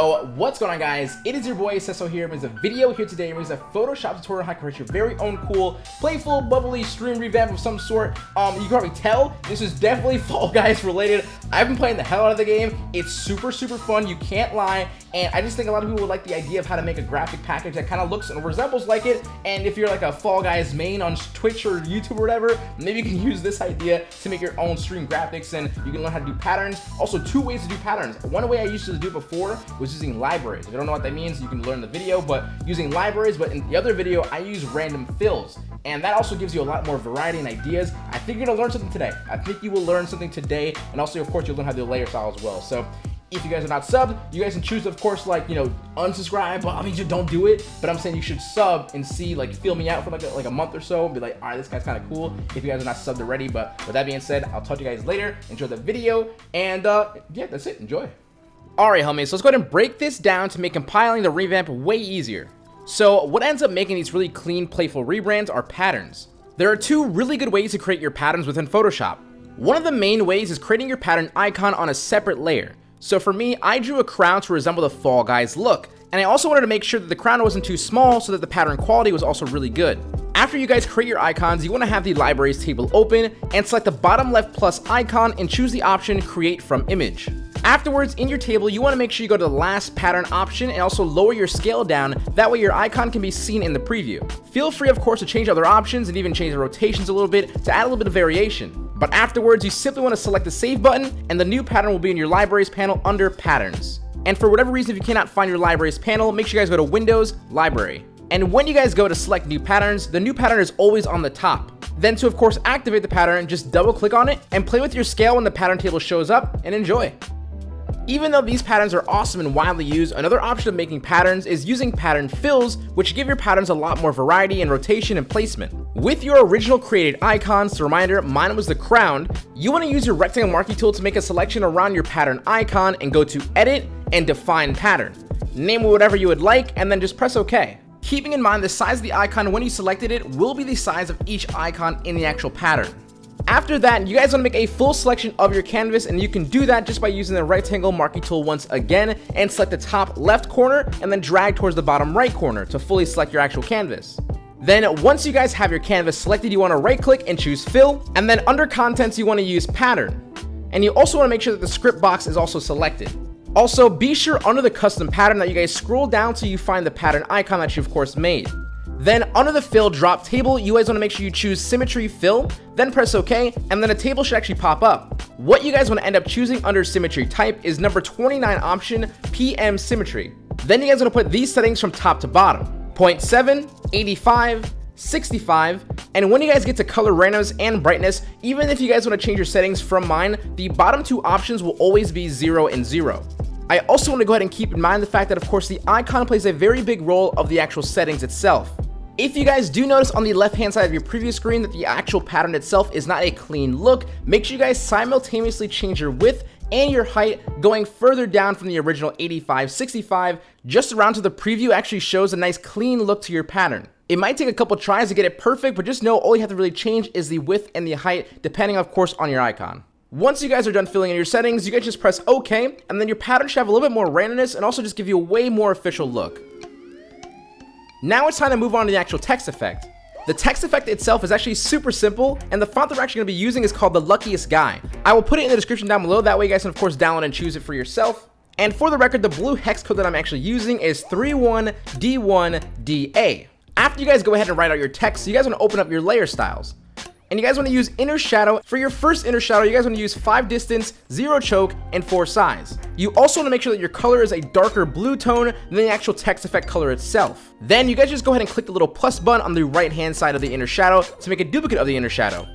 What's going on guys? It is your boy Sesso here. There's a video here today. There's a Photoshop tutorial how to create your very own cool, playful, bubbly stream revamp of some sort. Um, you can probably tell this is definitely Fall Guys related. I've been playing the hell out of the game. It's super, super fun. You can't lie. And I just think a lot of people would like the idea of how to make a graphic package that kind of looks and resembles like it. And if you're like a Fall Guys main on Twitch or YouTube or whatever, maybe you can use this idea to make your own stream graphics and you can learn how to do patterns. Also, two ways to do patterns. One way I used to do before was using libraries. If you don't know what that means, you can learn the video, but using libraries. But in the other video, I use random fills. And that also gives you a lot more variety and ideas. I think you're gonna learn something today. I think you will learn something today. And also, of course, you'll learn how to do layer style as well. So if you guys are not subbed, you guys can choose, of course, like, you know, unsubscribe. But I mean, you don't do it. But I'm saying you should sub and see, like, feel me out for like a, like a month or so. And be like, all right, this guy's kind of cool. If you guys are not subbed already. But with that being said, I'll talk to you guys later. Enjoy the video. And uh, yeah, that's it. Enjoy. Alright homies, so let's go ahead and break this down to make compiling the revamp way easier. So what ends up making these really clean, playful rebrands are patterns. There are two really good ways to create your patterns within Photoshop. One of the main ways is creating your pattern icon on a separate layer. So for me, I drew a crown to resemble the Fall Guys look, and I also wanted to make sure that the crown wasn't too small so that the pattern quality was also really good. After you guys create your icons, you want to have the libraries table open and select the bottom left plus icon and choose the option create from image. Afterwards, in your table, you want to make sure you go to the last pattern option and also lower your scale down, that way your icon can be seen in the preview. Feel free, of course, to change other options and even change the rotations a little bit to add a little bit of variation. But afterwards, you simply want to select the save button and the new pattern will be in your libraries panel under patterns. And for whatever reason, if you cannot find your libraries panel, make sure you guys go to Windows, Library. And when you guys go to select new patterns, the new pattern is always on the top. Then to of course activate the pattern, just double click on it and play with your scale when the pattern table shows up and enjoy. Even though these patterns are awesome and widely used, another option of making patterns is using pattern fills, which give your patterns a lot more variety in rotation and placement. With your original created icons, the reminder, mine was the crown, you want to use your rectangle marquee tool to make a selection around your pattern icon and go to edit and define pattern. Name it whatever you would like and then just press OK. Keeping in mind the size of the icon when you selected it will be the size of each icon in the actual pattern. After that, you guys want to make a full selection of your canvas and you can do that just by using the rectangle marquee tool once again and select the top left corner and then drag towards the bottom right corner to fully select your actual canvas. Then once you guys have your canvas selected, you want to right click and choose fill and then under contents you want to use pattern. And you also want to make sure that the script box is also selected. Also, be sure under the custom pattern that you guys scroll down till you find the pattern icon that you of course made. Then under the fill drop table, you guys want to make sure you choose symmetry fill, then press OK, and then a table should actually pop up. What you guys want to end up choosing under symmetry type is number 29 option, PM symmetry. Then you guys want to put these settings from top to bottom. 0.7, 85, 65, and when you guys get to color randomness and brightness, even if you guys want to change your settings from mine, the bottom two options will always be 0 and 0. I also want to go ahead and keep in mind the fact that of course the icon plays a very big role of the actual settings itself. If you guys do notice on the left hand side of your preview screen that the actual pattern itself is not a clean look, make sure you guys simultaneously change your width and your height going further down from the original 85, 65, just around to the preview actually shows a nice clean look to your pattern. It might take a couple tries to get it perfect, but just know all you have to really change is the width and the height, depending of course on your icon. Once you guys are done filling in your settings, you guys just press OK, and then your pattern should have a little bit more randomness and also just give you a way more official look. Now it's time to move on to the actual text effect. The text effect itself is actually super simple, and the font that we're actually going to be using is called the Luckiest Guy. I will put it in the description down below, that way you guys can of course download and choose it for yourself. And for the record, the blue hex code that I'm actually using is 31D1DA. After you guys go ahead and write out your text, you guys want to open up your layer styles and you guys want to use inner shadow. For your first inner shadow, you guys want to use 5 distance, 0 choke, and 4 size. You also want to make sure that your color is a darker blue tone than the actual text effect color itself. Then you guys just go ahead and click the little plus button on the right hand side of the inner shadow to make a duplicate of the inner shadow.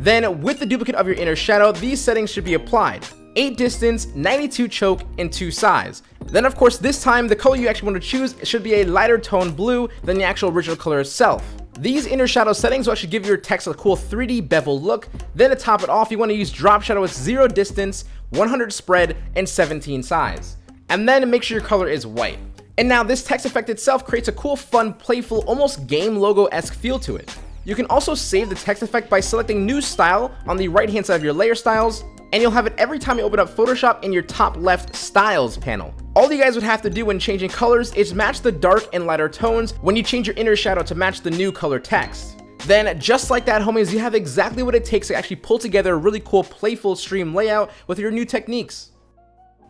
Then with the duplicate of your inner shadow, these settings should be applied. 8 distance, 92 choke, and 2 size. Then of course this time the color you actually want to choose should be a lighter tone blue than the actual original color itself. These inner shadow settings will actually give your text a cool 3D bevel look. Then to top it off, you want to use drop shadow with 0 distance, 100 spread, and 17 size. And then make sure your color is white. And now this text effect itself creates a cool, fun, playful, almost game logo-esque feel to it. You can also save the text effect by selecting new style on the right hand side of your layer styles, and you'll have it every time you open up Photoshop in your top left styles panel. All you guys would have to do when changing colors is match the dark and lighter tones when you change your inner shadow to match the new color text. Then, just like that, homies, you have exactly what it takes to actually pull together a really cool, playful stream layout with your new techniques.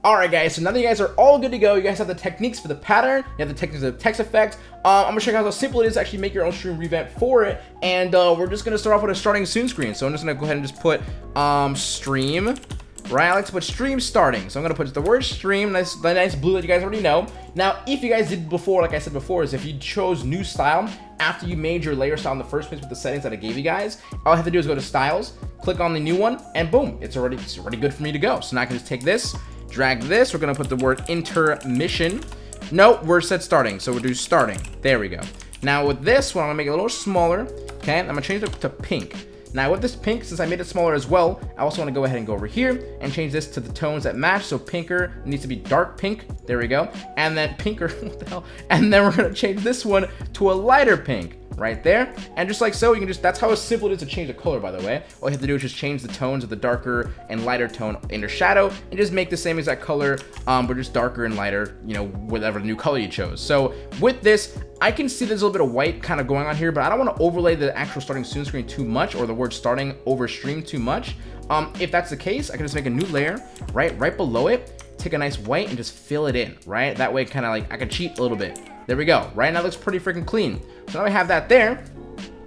Alright guys, so now that you guys are all good to go, you guys have the techniques for the pattern, you have the techniques of the text effect, uh, I'm to show you guys how simple it is to actually make your own stream revamp for it, and uh, we're just to start off with a starting soon screen, so I'm just to go ahead and just put um, stream, right, I like to put stream starting, so I'm to put the word stream, nice, the nice blue that you guys already know, now if you guys did before, like I said before, is if you chose new style after you made your layer style in the first place with the settings that I gave you guys, all I have to do is go to styles, click on the new one, and boom, it's already, it's already good for me to go, so now I can just take this, drag this. We're going to put the word intermission. No, we're set starting. So we'll do starting. There we go. Now with this one, I'm going to make it a little smaller. Okay, I'm going to change it to pink. Now with this pink, since I made it smaller as well, I also want to go ahead and go over here and change this to the tones that match. So pinker needs to be dark pink. There we go. And then pinker, what the hell? And then we're going to change this one to a lighter pink right there. And just like so, you can just, that's how simple it is to change the color, by the way. All you have to do is just change the tones of the darker and lighter tone in inner shadow and just make the same exact color, um, but just darker and lighter, you know, whatever new color you chose. So with this, I can see there's a little bit of white kind of going on here, but I don't want to overlay the actual starting soon screen too much or the word starting over stream too much. Um, if that's the case, I can just make a new layer, right, right below it, take a nice white and just fill it in, right? That way, kind of like, I can cheat a little bit. There we go, right? Now looks pretty freaking clean. So now I have that there.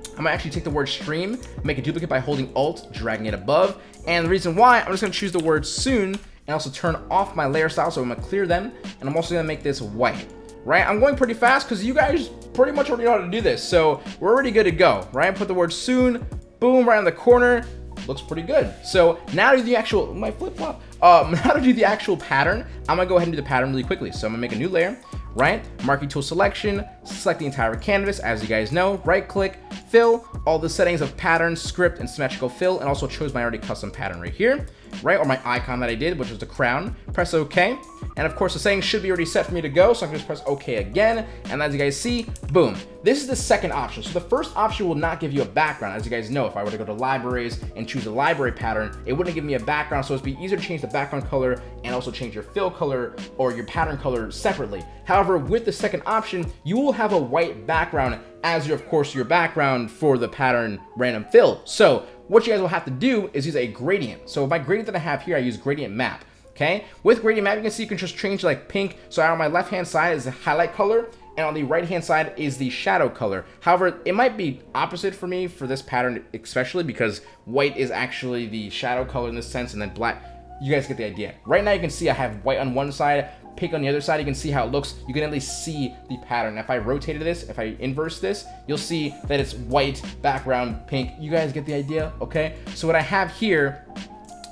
I'm gonna actually take the word stream, make a duplicate by holding Alt, dragging it above. And the reason why, I'm just gonna choose the word soon and also turn off my layer style. So I'm gonna clear them. And I'm also gonna make this white, right? I'm going pretty fast because you guys pretty much already know how to do this. So we're already good to go, right? Put the word soon, boom, right on the corner. Looks pretty good. So now to do the actual, my flip flop. Um, now to do the actual pattern, I'm gonna go ahead and do the pattern really quickly. So I'm gonna make a new layer right? Marquee tool selection, select the entire canvas, as you guys know, right click, fill, all the settings of pattern, script, and symmetrical fill, and also chose my already custom pattern right here, right? Or my icon that I did, which was the crown. Press OK. And of course, the settings should be already set for me to go, so I can just press OK again. And as you guys see, boom. This is the second option. So the first option will not give you a background. As you guys know, if I were to go to libraries and choose a library pattern, it wouldn't give me a background. So it'd be easier to change the background color and also change your fill color or your pattern color separately. However, with the second option, you will have a white background as your, of course, your background for the pattern random fill. So what you guys will have to do is use a gradient. So my gradient that I have here, I use gradient map. Okay, with gradient map, you can see you can just change like pink. So on my left hand side is the highlight color, and on the right hand side is the shadow color. However, it might be opposite for me for this pattern, especially because white is actually the shadow color in this sense, and then black. You guys get the idea. Right now, you can see I have white on one side, pink on the other side, you can see how it looks. You can at least see the pattern. If I rotated this, if I inverse this, you'll see that it's white, background, pink. You guys get the idea, okay? So what I have here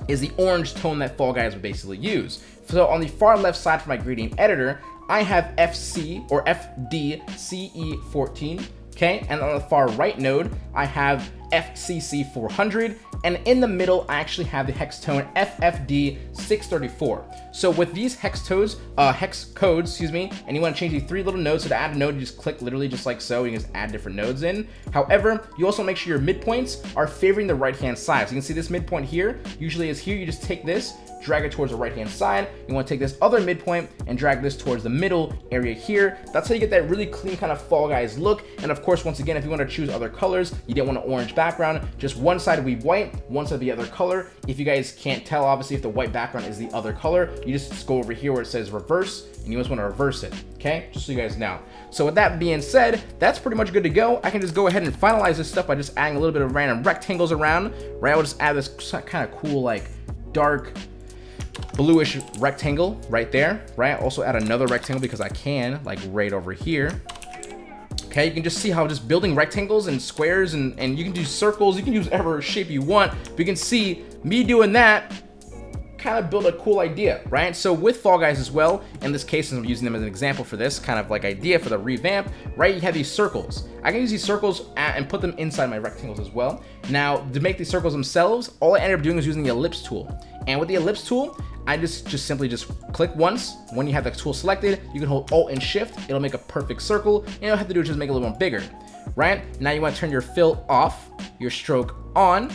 is the orange tone that Fall Guys would basically use. So on the far left side for my gradient editor, I have FC or FDCE14 okay? And on the far right node, I have FCC400, and in the middle, I actually have the hex tone FFD634. So with these hex codes, uh, hex codes, excuse me, and you want to change these three little nodes, so to add a node, you just click literally just like so, you can just add different nodes in. However, you also make sure your midpoints are favoring the right-hand side. So you can see this midpoint here, usually is here, you just take this, drag it towards the right hand side. You want to take this other midpoint and drag this towards the middle area here. That's how you get that really clean kind of Fall Guys look. And of course, once again, if you want to choose other colors, you didn't want an orange background, just one side will be white, one side the other color. If you guys can't tell, obviously, if the white background is the other color, you just go over here where it says reverse, and you just want to reverse it, okay? Just so you guys know. So with that being said, that's pretty much good to go. I can just go ahead and finalize this stuff by just adding a little bit of random rectangles around, right? I will just add this kind of cool, like, dark bluish rectangle right there, right? Also add another rectangle because I can, like right over here. Okay, you can just see how just building rectangles and squares and, and you can do circles, you can use whatever shape you want. But you can see me doing that kind of build a cool idea, right? So with Fall Guys as well, in this case, I'm using them as an example for this kind of like idea for the revamp, right? You have these circles. I can use these circles and put them inside my rectangles as well. Now, to make these circles themselves, all I ended up doing is using the ellipse tool. And with the ellipse tool, I just, just simply just click once. When you have the tool selected, you can hold Alt and Shift. It'll make a perfect circle. And all you have to do is just make it a little more bigger. right? Now you want to turn your fill off, your stroke on,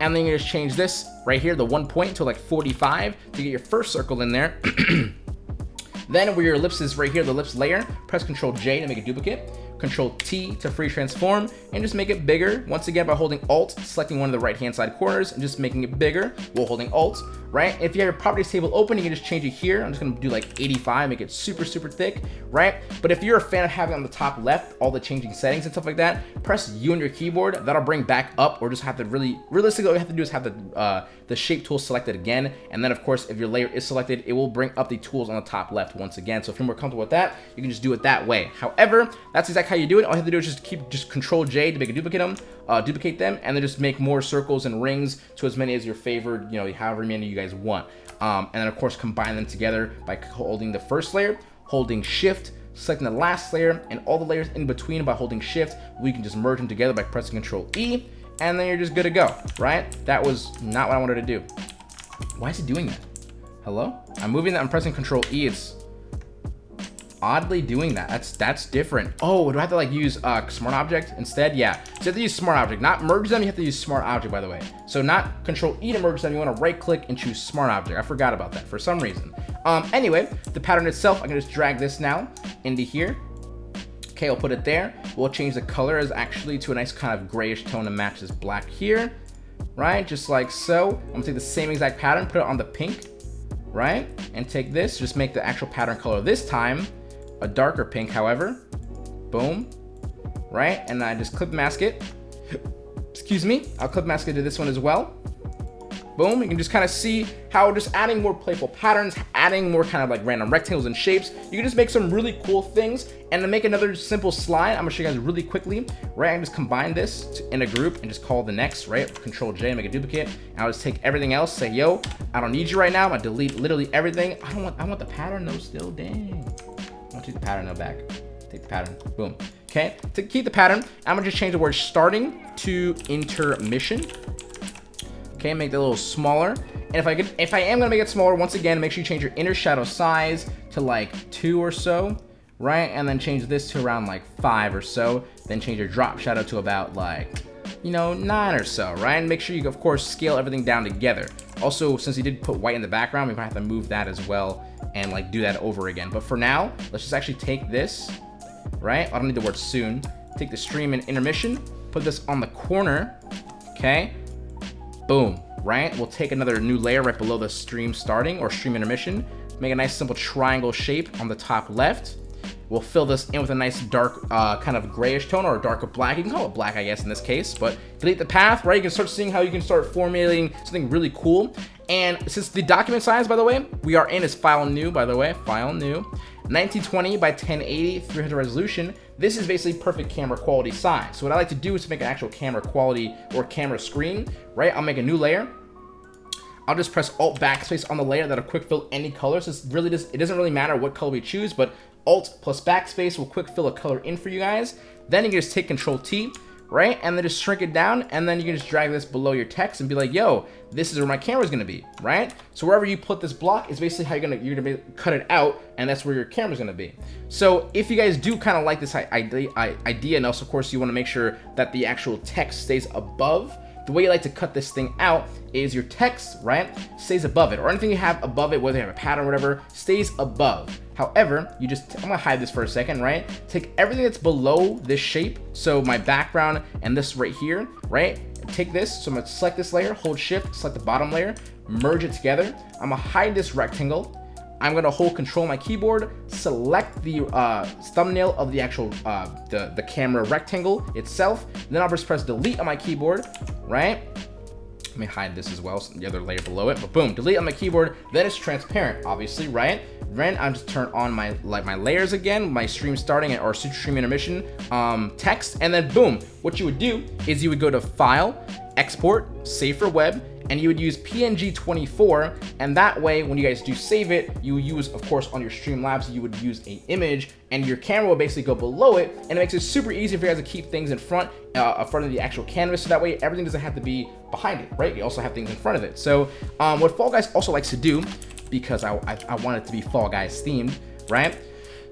and then you just change this right here, the one point to like 45 to get your first circle in there. then where your ellipse is right here, the ellipse layer, press Control J to make a duplicate. Control T to free transform and just make it bigger. Once again, by holding Alt, selecting one of the right hand side corners and just making it bigger while holding Alt, right? If you have your properties table open, you can just change it here. I'm just gonna do like 85, make it super, super thick, right? But if you're a fan of having on the top left, all the changing settings and stuff like that, press U on your keyboard. That'll bring back up or just have to really, realistically, all you have to do is have the, uh, the shape tool selected again. And then of course, if your layer is selected, it will bring up the tools on the top left once again. So if you're more comfortable with that, you can just do it that way. However, that's exactly how you do it. All you have to do is just keep just control J to make a duplicate them, uh, duplicate them, and then just make more circles and rings to as many as your favored, you know, however many you guys want. Um, and then of course combine them together by holding the first layer, holding shift, selecting the last layer, and all the layers in between by holding shift. We can just merge them together by pressing control E, and then you're just good to go, right? That was not what I wanted to do. Why is it doing that? Hello? I'm moving that, I'm pressing control E, it's oddly doing that. That's that's different. Oh, do I have to like use uh, smart object instead? Yeah, so you have to use smart object. Not merge them, you have to use smart object, by the way. So not control E to merge them, you wanna right click and choose smart object. I forgot about that for some reason. Um, anyway, the pattern itself, I can just drag this now into here. Okay, I'll put it there. We'll change the color as actually to a nice kind of grayish tone to match this black here, right? Just like so. I'm gonna take the same exact pattern, put it on the pink, right? And take this, just make the actual pattern color this time a darker pink, however. Boom. Right? And I just clip mask it. Excuse me. I'll clip mask it to this one as well. Boom. You can just kind of see how just adding more playful patterns, adding more kind of like random rectangles and shapes, you can just make some really cool things. And to make another simple slide, I'm gonna show you guys really quickly, right? I just combine this to, in a group and just call the next, right? Control J, make a duplicate. And I'll just take everything else, say, yo, I don't need you right now. I'm gonna delete literally everything. I don't want, I want the pattern though still, dang. I'll the pattern now back. Take the pattern. Boom. Okay. To keep the pattern, I'm gonna just change the word starting to intermission. Okay, make that a little smaller. And if I could, if I am gonna make it smaller, once again, make sure you change your inner shadow size to like two or so, right? And then change this to around like five or so. Then change your drop shadow to about like, you know, nine or so, right? And make sure you, of course, scale everything down together. Also, since he did put white in the background, we might have to move that as well and like do that over again. But for now, let's just actually take this, right? I don't need the word soon. Take the stream and intermission, put this on the corner, okay? Boom, right? We'll take another new layer right below the stream starting or stream intermission. Make a nice simple triangle shape on the top left. We'll fill this in with a nice dark uh, kind of grayish tone or a darker black. You can call it black, I guess, in this case. But delete the path, right? You can start seeing how you can start formulating something really cool. And since the document size, by the way, we are in is file new, by the way, file new. 1920 by 1080, 300 resolution. This is basically perfect camera quality size. So what I like to do is to make an actual camera quality or camera screen, right? I'll make a new layer. I'll just press Alt Backspace on the layer that'll quick fill any color. So it's really just, it doesn't really matter what color we choose, but Alt plus Backspace will quick fill a color in for you guys. Then you can just take Control T, right? And then just shrink it down, and then you can just drag this below your text and be like, yo, this is where my camera is gonna be, right? So wherever you put this block is basically how you're gonna you're gonna cut it out, and that's where your camera's gonna be. So if you guys do kind of like this idea, idea, and also of course you want to make sure that the actual text stays above the way you like to cut this thing out is your text, right, stays above it, or anything you have above it, whether you have a pattern or whatever, stays above. However, you just, I'm gonna hide this for a second, right? Take everything that's below this shape, so my background and this right here, right? Take this, so I'm gonna select this layer, hold shift, select the bottom layer, merge it together. I'm gonna hide this rectangle, I'm gonna hold control my keyboard, select the uh, thumbnail of the actual, uh, the, the camera rectangle itself, then I'll just press delete on my keyboard, right? Let me hide this as well, so the other layer below it, but boom, delete on my keyboard, then it's transparent, obviously, right? Then I'm just turn on my like my layers again, my stream starting or stream intermission um, text, and then boom, what you would do is you would go to File, Export, Save for Web, and you would use PNG24 and that way when you guys do save it you use of course on your Streamlabs you would use a image and your camera will basically go below it and it makes it super easy for you guys to keep things in front uh, in front of the actual canvas so that way everything doesn't have to be behind it right you also have things in front of it so um, what Fall Guys also likes to do because I, I, I want it to be Fall Guys themed right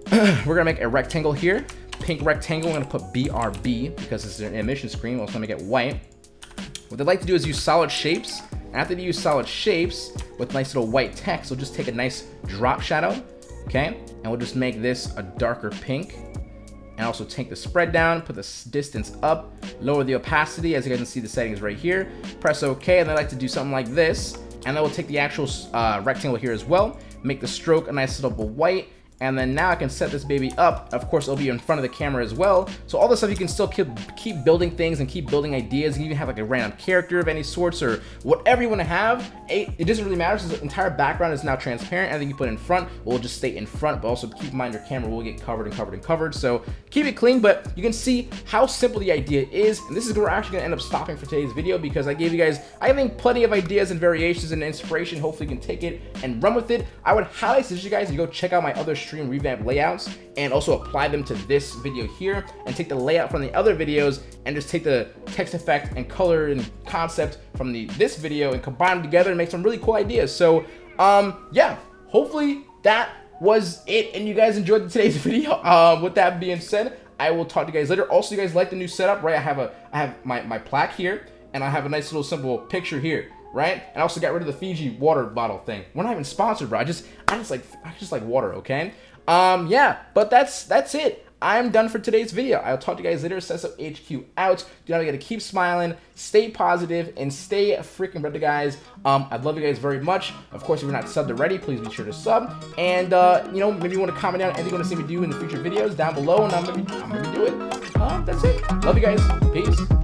we're gonna make a rectangle here pink rectangle, I'm gonna put BRB because this is an emission screen. Gonna make it white. What they like to do is use solid shapes. After they use solid shapes with nice little white text, we'll just take a nice drop shadow, okay? And we'll just make this a darker pink. And also take the spread down, put the distance up, lower the opacity, as you guys can see the settings right here. Press OK, and I like to do something like this. And then we'll take the actual uh, rectangle here as well, make the stroke a nice little white, and then now I can set this baby up. Of course, it'll be in front of the camera as well. So all this stuff, you can still keep, keep building things and keep building ideas. You can even have like a random character of any sorts or whatever you want to have. It, doesn't really matter since the entire background is now transparent. Everything you put in front will just stay in front, but also keep in mind your camera will get covered and covered and covered. So keep it clean, but you can see how simple the idea is. And this is where we're actually gonna end up stopping for today's video because I gave you guys, I think, plenty of ideas and variations and inspiration. Hopefully you can take it and run with it. I would highly suggest you guys to go check out my other stream revamp layouts and also apply them to this video here and take the layout from the other videos and just take the text effect and color and concept from the this video and combine them together and make some really cool ideas. So um, yeah, hopefully that was it and you guys enjoyed today's video. Um, with that being said, I will talk to you guys later. Also, you guys like the new setup, right? I have a I have my, my plaque here and I have a nice little simple picture here right? And I also got rid of the Fiji water bottle thing. We're not even sponsored, bro. I just, I just like, I just like water, okay? Um, yeah, but that's that's it. I'm done for today's video. I'll talk to you guys later. Sesso HQ out. Not forget to keep smiling, stay positive, and stay freaking brother, guys. Um, I'd love you guys very much. Of course, if you're not subbed already, please be sure to sub. And, uh, you know, maybe you want to comment down anything you want to see me do in the future videos down below, and I'm to I'm gonna do it. Um, that's it. Love you guys. Peace.